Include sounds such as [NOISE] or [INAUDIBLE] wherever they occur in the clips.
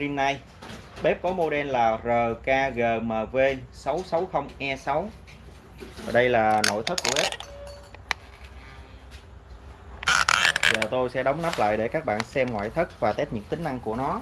Rinnai bếp có model là RKGMV660E6 và đây là nội thất của bếp. Giờ tôi sẽ đóng nắp lại để các bạn xem ngoại thất và test những tính năng của nó.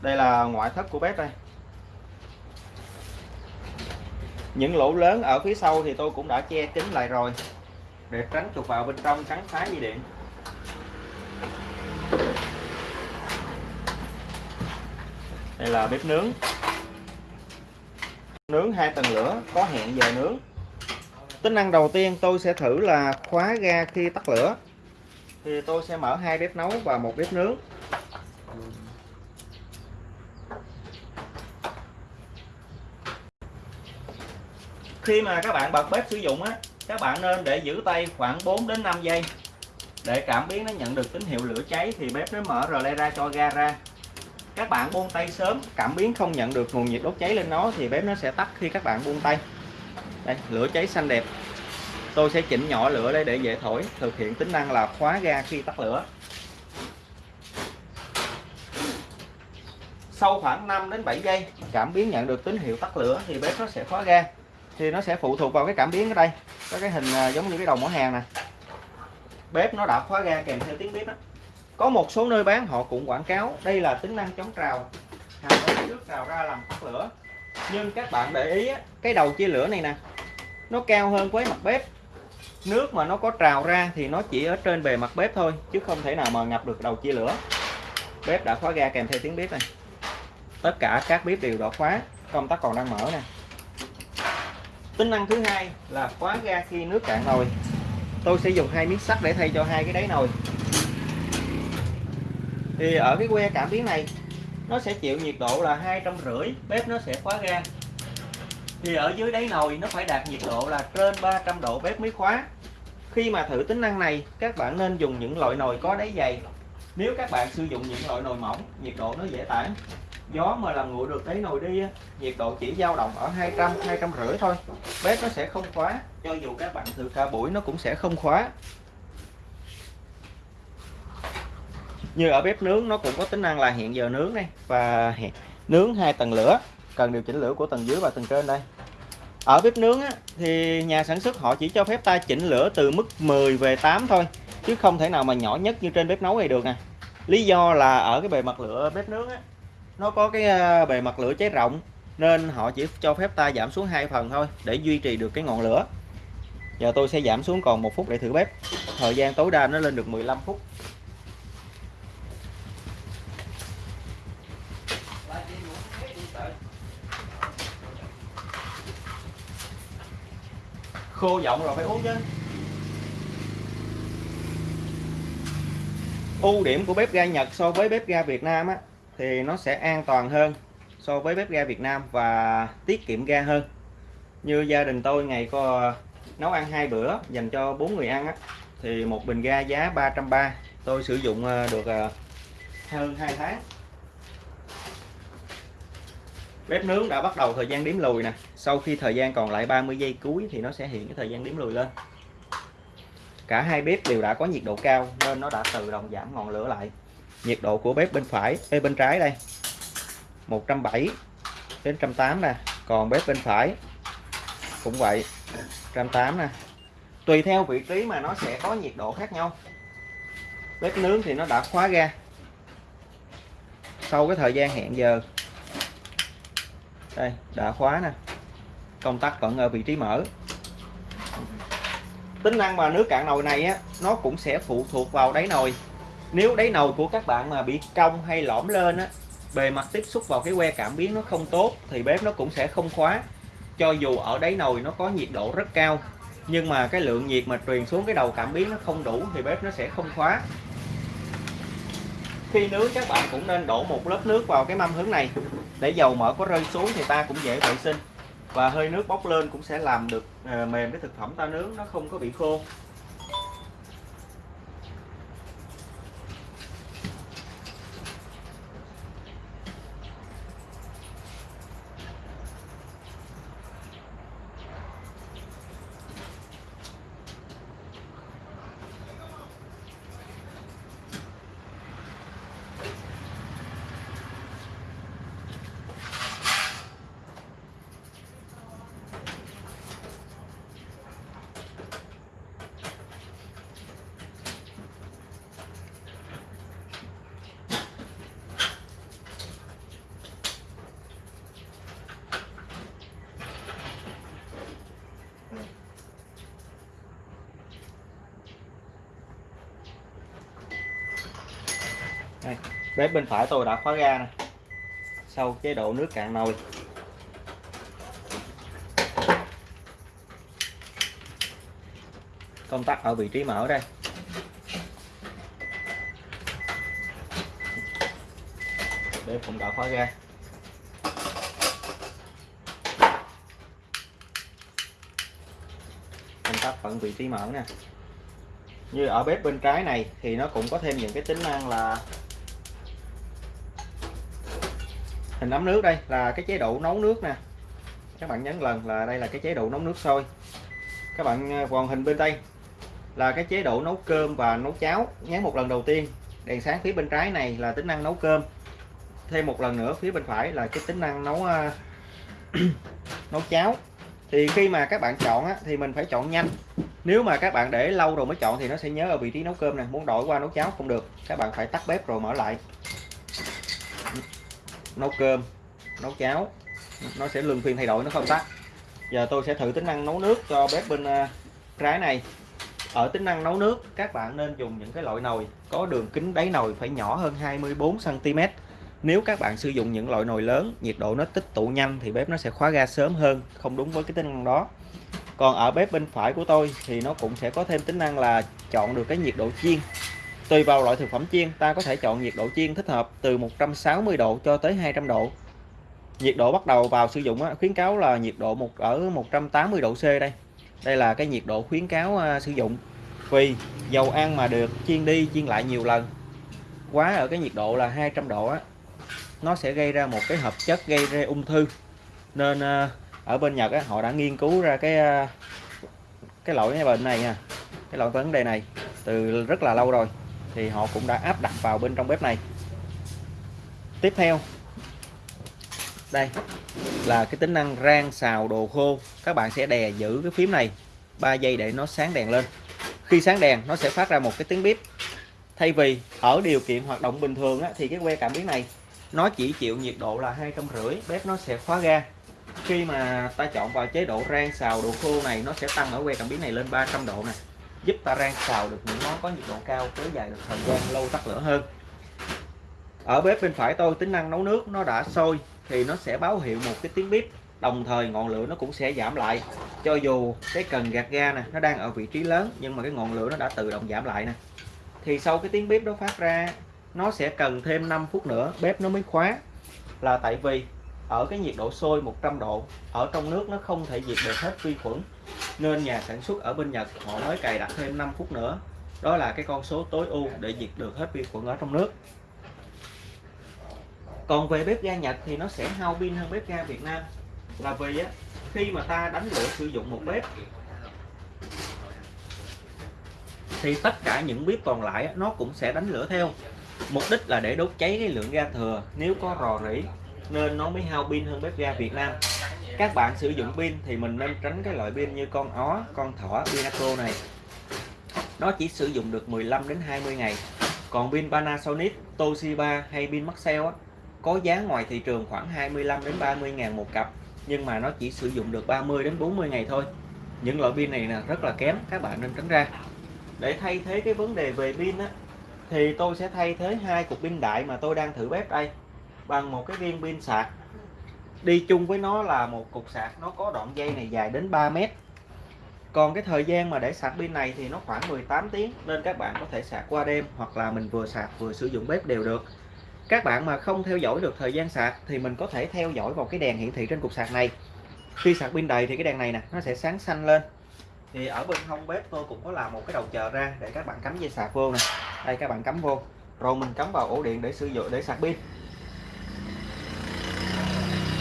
Đây là ngoại thất của bếp đây. Những lỗ lớn ở phía sau thì tôi cũng đã che kín lại rồi, để tránh chuột vào bên trong cắn phá dây điện. Đây là bếp nướng. Nướng hai tầng lửa, có hẹn giờ nướng. Tính năng đầu tiên tôi sẽ thử là khóa ga khi tắt lửa. Thì tôi sẽ mở hai bếp nấu và một bếp nướng. Khi mà các bạn bật bếp sử dụng á, các bạn nên để giữ tay khoảng 4 đến 5 giây. Để cảm biến nó nhận được tín hiệu lửa cháy thì bếp nó mở rờ le ra cho ga ra. Các bạn buông tay sớm, cảm biến không nhận được nguồn nhiệt đốt cháy lên nó thì bếp nó sẽ tắt khi các bạn buông tay. Đây, lửa cháy xanh đẹp. Tôi sẽ chỉnh nhỏ lửa đây để dễ thổi, thực hiện tính năng là khóa ga khi tắt lửa. Sau khoảng 5 đến 7 giây, cảm biến nhận được tín hiệu tắt lửa thì bếp nó sẽ khóa ga thì nó sẽ phụ thuộc vào cái cảm biến ở đây. Có cái hình à, giống như cái đầu mỏ hàng nè. Bếp nó đã khóa ga kèm theo tiếng bếp đó có một số nơi bán, họ cũng quảng cáo đây là tính năng chống trào. Hàng trước trào ra làm tắt lửa. Nhưng các bạn để ý cái đầu chia lửa này nè, nó cao hơn với mặt bếp. Nước mà nó có trào ra thì nó chỉ ở trên bề mặt bếp thôi, chứ không thể nào mà ngập được đầu chia lửa. Bếp đã khóa ga kèm theo tiếng bếp này. Tất cả các bếp đều đã khóa, công tắc còn đang mở nè tính năng thứ hai là khóa ga khi nước cạn nồi. Tôi sẽ dùng hai miếng sắt để thay cho hai cái đáy nồi. Thì ở cái que cảm biến này, nó sẽ chịu nhiệt độ là hai trăm rưỡi, bếp nó sẽ khóa ga. Thì ở dưới đáy nồi nó phải đạt nhiệt độ là trên 300 độ bếp mới khóa. Khi mà thử tính năng này, các bạn nên dùng những loại nồi có đáy dày. Nếu các bạn sử dụng những loại nồi mỏng, nhiệt độ nó dễ tản gió mà làm nguội được cái nồi đi nhiệt độ chỉ dao động ở 200 200 rưỡi thôi. Bếp nó sẽ không khóa cho dù các bạn thử cả buổi nó cũng sẽ không khóa. Như ở bếp nướng nó cũng có tính năng là hẹn giờ nướng này và nướng hai tầng lửa cần điều chỉnh lửa của tầng dưới và tầng trên đây. Ở bếp nướng á, thì nhà sản xuất họ chỉ cho phép ta chỉnh lửa từ mức 10 về 8 thôi chứ không thể nào mà nhỏ nhất như trên bếp nấu này được nè lý do là ở cái bề mặt lửa bếp nướng á, nó có cái ờ, bề mặt lửa cháy rộng, nên họ chỉ cho phép ta giảm xuống hai phần thôi, để duy trì được cái ngọn lửa. Giờ tôi sẽ giảm xuống còn một phút để thử bếp. Thời gian tối đa nó lên được 15 phút. Khô giọng rồi phải uống chứ. Ưu điểm của bếp ga Nhật so với bếp ga Việt Nam á thì nó sẽ an toàn hơn so với bếp ga Việt Nam và tiết kiệm ga hơn. Như gia đình tôi ngày có nấu ăn hai bữa dành cho bốn người ăn á, thì một bình ga giá 330 tôi sử dụng ờ, được ờ, hơn 2 tháng. Bếp nướng đã bắt đầu thời gian đếm lùi nè. Sau khi thời gian còn lại 30 giây cuối thì nó sẽ hiện cái thời gian đếm lùi lên. Cả hai bếp đều đã có nhiệt độ cao nên nó đã tự động giảm ngọn lửa lại nhiệt độ của bếp bên phải Ê, bên trái đây. 170 đến 180 nè. Còn bếp bên phải cũng vậy 180 nè. Tùy theo vị trí mà nó sẽ có nhiệt độ khác nhau. Bếp nướng thì nó đã khóa ra. sau cái thời gian hẹn giờ. Đây đã khóa nè. Công tắc vẫn ở vị trí mở. Tính năng mà nước cạn nồi này á nó cũng sẽ phụ thuộc vào đáy nồi nếu đáy nồi của các bạn mà bị cong hay lõm lên á, bề mặt tiếp xúc vào cái que cảm biến nó không tốt thì bếp nó cũng sẽ không khóa. Cho dù ở đáy nồi nó có nhiệt độ rất cao, nhưng mà cái lượng nhiệt mà truyền xuống cái đầu cảm biến nó không đủ thì bếp nó sẽ không khóa. Khi nướng, các bạn cũng nên đổ một lớp nước vào cái mâm hướng này. Để dầu mỡ có rơi xuống thì ta cũng dễ vệ sinh. Và hơi nước bốc lên cũng sẽ làm được ờ, mềm cái thực phẩm ta nướng, nó không có bị khô đây, bếp bên phải tôi đã khóa ga nè. Sau chế độ nước cạn nồi. Công tắc ở vị trí mở đây. Bếp cũng đã khóa ga. Công tắc vẫn vị trí mở nè. Như ở bếp bên trái này thì nó cũng có thêm những cái tính năng là hình ấm nước đây là cái chế độ nấu nước nè. Các bạn nhấn lần là đây là cái chế độ nấu nước sôi. Các bạn à, còn hình bên đây là cái chế độ nấu cơm và nấu cháo. Nhấn một lần đầu tiên đèn sáng phía bên trái này là tính năng nấu cơm. Thêm một lần nữa phía bên phải là cái tính năng nấu à, [CLEARS THROAT] nấu cháo. Thì khi mà các bạn chọn á, thì mình phải chọn nhanh. Nếu mà các bạn để lâu rồi mới chọn thì nó sẽ nhớ ở vị trí nấu cơm này muốn đổi qua nấu cháo không được các bạn phải tắt bếp rồi mở lại nấu cơm, nấu cháo. Nó sẽ luân phiên thay đổi, nó không tắt. Giờ tôi sẽ thử tính năng nấu nước cho bếp bên à, trái này. Ở tính năng nấu nước, các bạn nên dùng những cái loại nồi có đường kính đáy nồi phải nhỏ hơn 24 cm nếu các bạn sử dụng những loại nồi lớn, nhiệt độ nó tích tụ nhanh thì bếp nó sẽ khóa ga sớm hơn, không đúng với cái tính năng đó. Còn ở bếp bên phải của tôi thì nó cũng sẽ có thêm tính năng là chọn được cái nhiệt độ chiên tùy vào loại thực phẩm chiên ta có thể chọn nhiệt độ chiên thích hợp từ 160 độ cho tới 200 độ. Nhiệt độ bắt đầu vào sử dụng khuyến cáo là nhiệt độ một ở 180 độ C đây. Đây là cái nhiệt độ khuyến cáo à, sử dụng. Vì dầu ăn mà được chiên đi chiên lại nhiều lần quá ở cái nhiệt độ là 200 độ á nó sẽ gây ra một cái hợp chất gây ra ung thư. Nên à, ở bên Nhật á, họ đã nghiên cứu ra cái à, cái loại cái bệnh này nha cái loại vấn đề này từ rất là lâu rồi thì họ cũng đã áp đặt vào bên trong bếp này. Tiếp theo đây là cái tính năng rang xào đồ khô. Các bạn sẽ đè giữ cái phím này 3 giây để nó sáng đèn lên. Khi sáng đèn nó sẽ phát ra một cái tiếng bếp thay vì ở điều kiện hoạt động bình thường á, thì cái que cảm biến này nó chỉ chịu nhiệt độ là hai trăm rưỡi bếp nó sẽ khóa ga. Khi mà ta chọn vào chế độ rang xào đồ khô này nó sẽ tăng ở que cảm biến này lên 300 độ này giúp ta rang xào được những món có nhiệt độ cao kéo dài được thời gian lâu tắt lửa hơn. Ở bếp bên phải tôi, tính năng nấu nước nó đã sôi thì nó sẽ báo hiệu một cái tiếng bếp đồng thời ngọn lửa nó cũng sẽ giảm lại. Cho dù cái cần gạt ga nè, nó đang ở vị trí lớn, nhưng mà cái ngọn lửa nó đã tự động giảm lại nè. Thì sau cái tiếng bếp đó phát ra, nó sẽ cần thêm 5 phút nữa, bếp nó mới khóa. Là tại vì ở cái nhiệt độ sôi 100 độ, ở trong nước nó không thể diệt được hết vi khuẩn nên nhà sản xuất ở bên Nhật họ mới cài đặt thêm 5 phút nữa. Đó là cái con số tối ưu để diệt được hết vi khuẩn ở trong nước. Còn về bếp ga Nhật thì nó sẽ hao pin hơn bếp ga Việt Nam. Là vì á, khi mà ta đánh lửa sử dụng một bếp thì tất cả những bếp còn lại á, nó cũng sẽ đánh lửa theo. Mục đích là để đốt cháy cái lượng ga thừa nếu có rò rỉ nên nó mới hao pin hơn bếp ga Việt Nam các bạn sử dụng pin thì mình nên tránh cái loại pin như con ó con thỏ Pinaco này. Nó chỉ sử dụng được 15 đến 20 ngày. Còn pin Panasonic Toshiba hay pin Maxell á, có giá ngoài thị trường khoảng 25 đến 30 ngàn một cặp nhưng mà nó chỉ sử dụng được 30 đến 40 ngày thôi. Những loại pin này là rất là kém các bạn nên tránh ra. Để thay thế cái vấn đề về pin á thì tôi sẽ thay thế hai cục pin đại mà tôi đang thử bếp đây. Bằng một cái viên pin sạc đi chung với nó là một cục sạc, nó có đoạn dây này dài đến 3 mét. Còn cái thời gian mà để sạc pin này thì nó khoảng 18 tiếng, nên các bạn có thể sạc qua đêm hoặc là mình vừa sạc vừa sử dụng bếp đều được. Các bạn mà không theo dõi được thời gian sạc thì mình có thể theo dõi vào cái đèn hiển thị trên cục sạc này. Khi sạc pin đầy thì cái đèn này nè, nó sẽ sáng xanh lên. Thì ở bên hông bếp tôi cũng có làm một cái đầu chờ ra để các bạn cắm dây sạc vô nè. Đây, các bạn cắm vô. Rồi mình cắm vào ổ điện để sử dụng, để sạc pin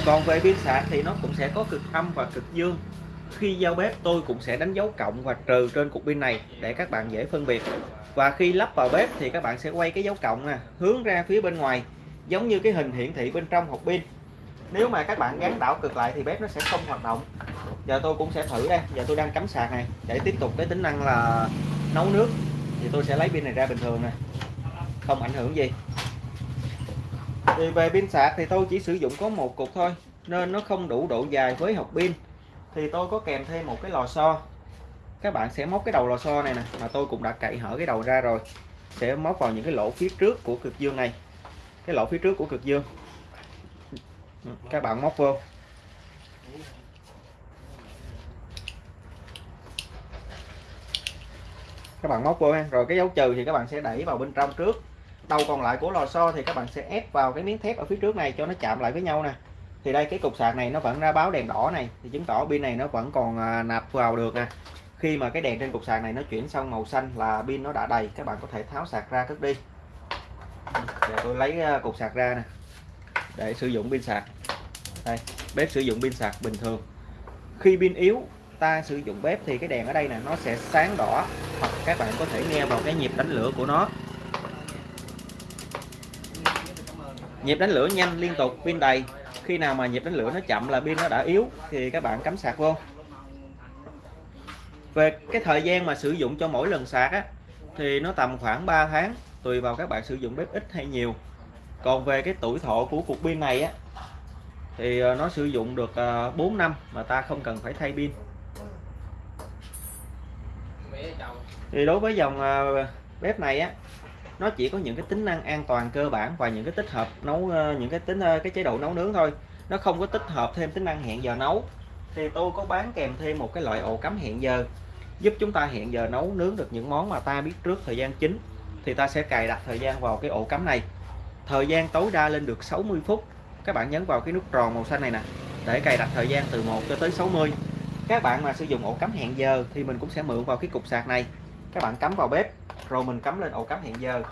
còn về pin sạc thì nó cũng sẽ có cực âm và cực dương. Khi giao bếp, tôi cũng sẽ đánh dấu cộng và trừ trên cục pin này để các bạn dễ phân biệt. Và khi lắp vào bếp thì các bạn sẽ quay cái dấu cộng nè, hướng ra phía bên ngoài, giống như cái hình hiển thị bên trong hộp pin. Nếu mà các bạn gắn đảo cực lại thì bếp nó sẽ không hoạt động. Giờ tôi cũng sẽ thử đây. Giờ tôi đang cắm sạc này. Để tiếp tục cái tính năng là nấu nước. Thì tôi sẽ lấy pin này ra bình thường nè. Không ảnh hưởng gì thì về pin sạc thì tôi chỉ sử dụng có một cục thôi, nên nó không đủ độ dài với hộp pin. Thì tôi có kèm thêm một cái lò xo. Các bạn sẽ móc cái đầu lò xo này nè, mà tôi cũng đã cậy hở cái đầu ra rồi. Sẽ móc vào những cái lỗ phía trước của cực dương này. Cái lỗ phía trước của cực dương. Các bạn móc vô. Các bạn móc vô ha. Rồi cái dấu trừ thì các bạn sẽ đẩy vào bên trong trước đầu còn lại của lò xo thì các bạn sẽ ép vào cái miếng thép ở phía trước này cho nó chạm lại với nhau nè. Thì đây cái cục sạc này nó vẫn ra báo đèn đỏ này thì chứng tỏ pin này nó vẫn còn à, nạp vào được nè. Khi mà cái đèn trên cục sạc này nó chuyển sang màu xanh là pin nó đã đầy các bạn có thể tháo sạc ra cất đi. Để tôi lấy à, cục sạc ra nè để sử dụng pin sạc. Đây bếp sử dụng pin sạc bình thường. Khi pin yếu ta sử dụng bếp thì cái đèn ở đây nè nó sẽ sáng đỏ hoặc các bạn có thể nghe vào cái nhịp đánh lửa của nó. Nhịp đánh lửa nhanh liên tục, pin đầy. Khi nào mà nhịp đánh lửa nó chậm là pin nó đã yếu, thì các bạn cắm sạc vô. Về cái thời gian mà sử dụng cho mỗi lần sạc á, thì nó tầm khoảng 3 tháng, tùy vào các bạn sử dụng bếp ít hay nhiều. Còn về cái tuổi thọ của cục pin này á, thì ờ, nó sử dụng được ờ, 4 năm mà ta không cần phải thay pin. Thì đối với dòng ờ, bếp này á nó chỉ có những cái tính năng an toàn cơ bản và những cái tích hợp nấu ờ, những cái tính ờ, cái chế độ nấu nướng thôi. Nó không có tích hợp thêm tính năng hẹn giờ nấu. Thì tôi có bán kèm thêm một cái loại ổ cắm hẹn giờ, giúp chúng ta hẹn giờ nấu nướng được những món mà ta biết trước thời gian chính. Thì ta sẽ cài đặt thời gian vào cái ổ cắm này. Thời gian tối đa lên được 60 phút. Các bạn nhấn vào cái nút tròn màu xanh này nè, để cài đặt thời gian từ 1 cho tới 60 các bạn mà sử dụng ổ cắm hẹn giờ thì mình cũng sẽ mượn vào cái cục sạc này. Các bạn cắm vào bếp rồi mình cắm lên ổ cắm hẹn giờ.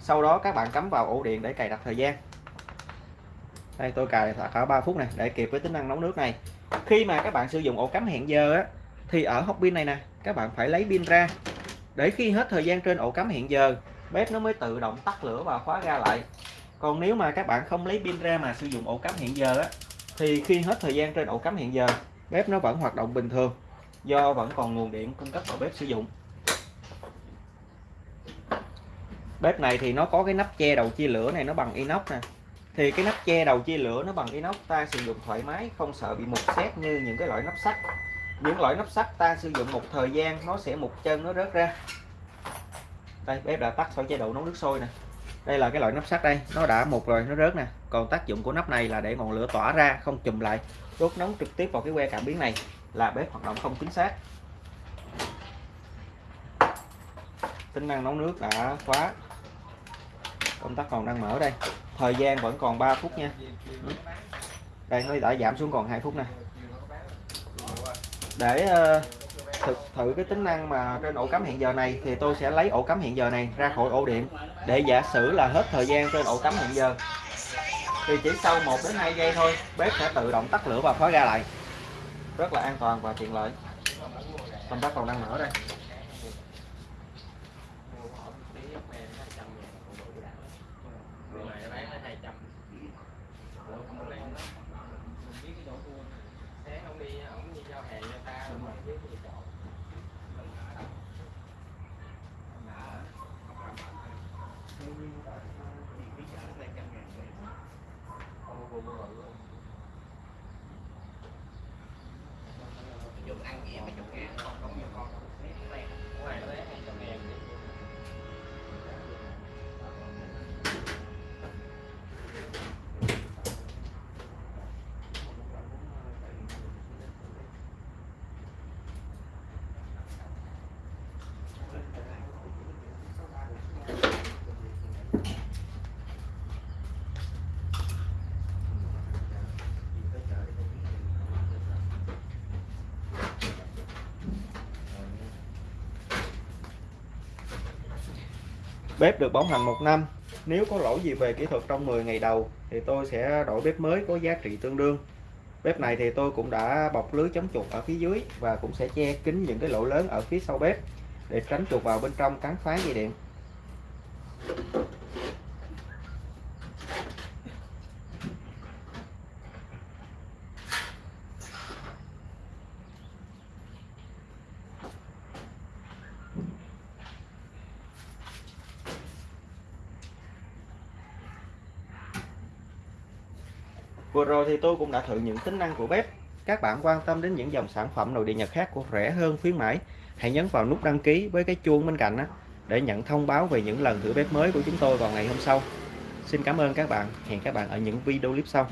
Sau đó các bạn cắm vào ổ điện để cài đặt thời gian. Đây, tôi cài cả 3 phút này để kịp với tính năng nấu nước này. Khi mà các bạn sử dụng ổ cắm hẹn giờ á, thì ở hốc pin này nè, các bạn phải lấy pin ra. Để khi hết thời gian trên ổ cắm hẹn giờ, bếp nó mới tự động tắt lửa và khóa ra lại. Còn nếu mà các bạn không lấy pin ra mà sử dụng ổ cắm hẹn giờ á, thì khi hết thời gian trên ổ cắm hẹn giờ, bếp nó vẫn hoạt động bình thường, do vẫn còn nguồn điện cung cấp vào bếp sử dụng. Bếp này thì nó có cái nắp che đầu chia lửa này, nó bằng inox nè. Thì cái nắp che đầu chia lửa nó bằng inox, ta sử dụng thoải mái, không sợ bị mục xét như những cái loại nắp sắt. Những loại nắp sắt ta sử dụng một thời gian, nó sẽ mục chân, nó rớt ra. Đây, bếp đã tắt khỏi chế độ nấu nước sôi nè. Đây là cái loại nắp sắt đây, nó đã mục rồi, nó rớt nè. Còn tác dụng của nắp này là để ngọn lửa tỏa ra, không chùm lại. Đốt nóng trực tiếp vào cái que cảm biến này là bếp hoạt động không chính xác. Tính năng nấu nước đã khóa công tắc còn đang mở đây. Thời gian vẫn còn 3 phút nha. Đây, nó đã giảm xuống còn 2 phút nè. Để ờ, thực thử cái tính năng mà trên ổ cắm hẹn giờ này, thì tôi sẽ lấy ổ cắm hẹn giờ này ra khỏi ổ điện để giả sử là hết thời gian trên ổ cắm hẹn giờ. Thì chỉ sau 1 đến 2 giây thôi, bếp sẽ tự động tắt lửa và khóa ra lại. Rất là an toàn và tiện lợi. Công tắc còn đang mở đây dùng ăn gì mà dùng ăn con không nhiều con ngoài nó lấy hai trăm ngàn Bếp được bảo hành một năm. Nếu có lỗi gì về kỹ thuật trong 10 ngày đầu, thì tôi sẽ đổi bếp mới có giá trị tương đương. Bếp này thì tôi cũng đã bọc lưới chống chuột ở phía dưới và cũng sẽ che kín những cái lỗ lớn ở phía sau bếp để tránh chuột vào bên trong cắn phá dây điện. Vừa rồi thì tôi cũng đã thử những tính năng của bếp. Các bạn quan tâm đến những dòng sản phẩm nội địa Nhật khác của rẻ hơn khuyến mãi, hãy nhấn vào nút đăng ký với cái chuông bên cạnh đó, để nhận thông báo về những lần thử bếp mới của chúng tôi vào ngày hôm sau. Xin cảm ơn các bạn, hẹn các bạn ở những video clip sau.